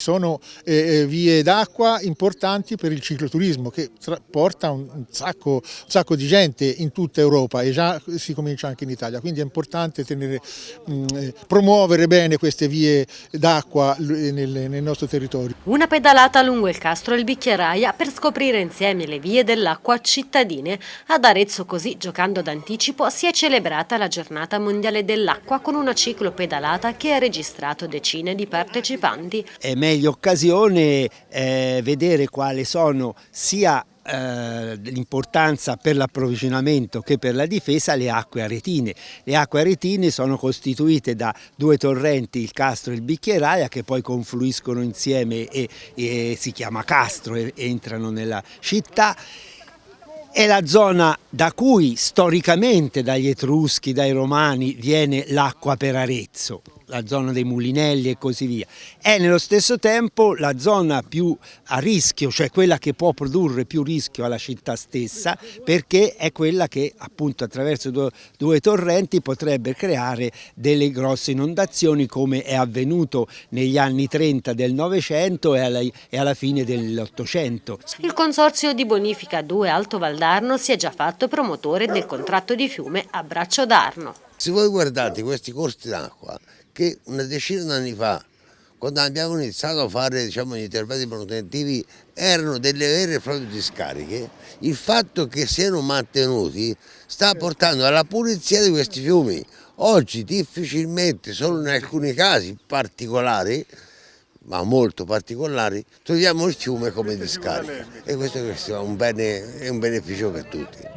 Sono eh, vie d'acqua importanti per il cicloturismo che porta un sacco, un sacco, di gente in tutta Europa e già si comincia anche in Italia, quindi è importante tenere, mh, eh, promuovere bene queste vie d'acqua nel, nel, nostro territorio. Una pedalata lungo il Castro e il Bicchieraia per scoprire insieme le vie dell'acqua cittadine. Ad Arezzo così, giocando d'anticipo, si è celebrata la giornata mondiale dell'acqua con una ciclopedalata che ha registrato decine di partecipanti. È meglio occasione eh, vedere quali sono sia eh, l'importanza per l'approvvigionamento che per la difesa le acque aretine. Le acque aretine sono costituite da due torrenti, il Castro e il Bicchieraia, che poi confluiscono insieme e, e si chiama Castro e entrano nella città è la zona da cui storicamente dagli Etruschi, dai Romani viene l'acqua per Arezzo la zona dei mulinelli e così via. È nello stesso tempo la zona più a rischio, cioè quella che può produrre più rischio alla città stessa, perché è quella che appunto attraverso due, due torrenti potrebbe creare delle grosse inondazioni come è avvenuto negli anni 30 del Novecento e alla, e alla fine dell'Ottocento. Il Consorzio di Bonifica 2 Alto Valdarno si è già fatto promotore del contratto di fiume a Braccio d'Arno. Se voi guardate questi corsi d'acqua, che una decina di anni fa, quando abbiamo iniziato a fare diciamo, gli interventi manutentivi, erano delle vere e proprie discariche, il fatto che siano mantenuti sta portando alla pulizia di questi fiumi. Oggi difficilmente, solo in alcuni casi particolari, ma molto particolari, troviamo il fiume come discarica e questo è un, bene, è un beneficio per tutti.